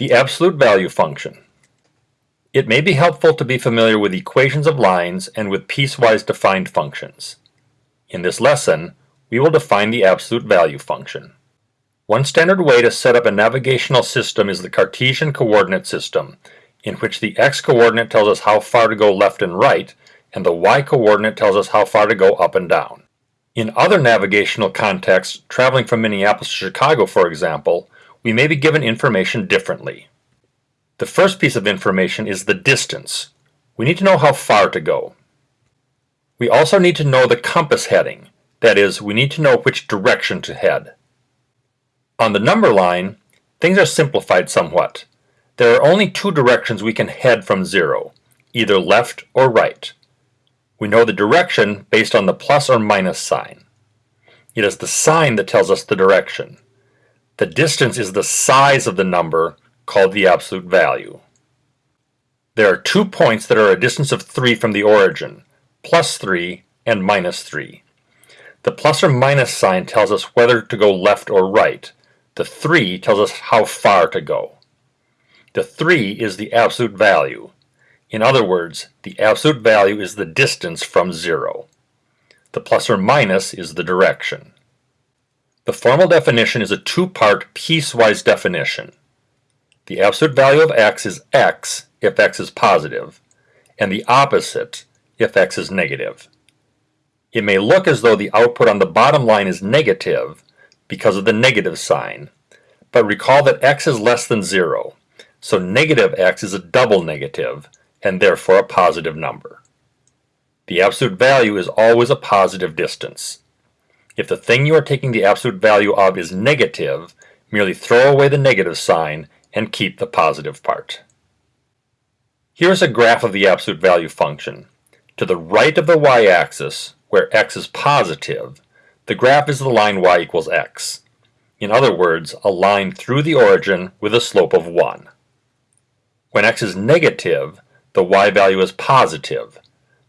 The absolute value function. It may be helpful to be familiar with equations of lines and with piecewise defined functions. In this lesson, we will define the absolute value function. One standard way to set up a navigational system is the Cartesian coordinate system, in which the x-coordinate tells us how far to go left and right, and the y-coordinate tells us how far to go up and down. In other navigational contexts, traveling from Minneapolis to Chicago, for example, we may be given information differently. The first piece of information is the distance. We need to know how far to go. We also need to know the compass heading. That is, we need to know which direction to head. On the number line, things are simplified somewhat. There are only two directions we can head from zero, either left or right. We know the direction based on the plus or minus sign. It is the sign that tells us the direction. The distance is the size of the number, called the absolute value. There are two points that are a distance of 3 from the origin, plus 3 and minus 3. The plus or minus sign tells us whether to go left or right. The 3 tells us how far to go. The 3 is the absolute value. In other words, the absolute value is the distance from 0. The plus or minus is the direction. The formal definition is a two-part piecewise definition. The absolute value of x is x if x is positive, and the opposite if x is negative. It may look as though the output on the bottom line is negative because of the negative sign, but recall that x is less than 0, so negative x is a double negative, and therefore a positive number. The absolute value is always a positive distance. If the thing you are taking the absolute value of is negative, merely throw away the negative sign and keep the positive part. Here is a graph of the absolute value function. To the right of the y-axis, where x is positive, the graph is the line y equals x. In other words, a line through the origin with a slope of 1. When x is negative, the y value is positive.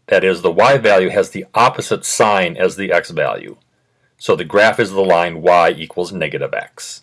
That is, the y value has the opposite sign as the x value. So the graph is the line y equals negative x.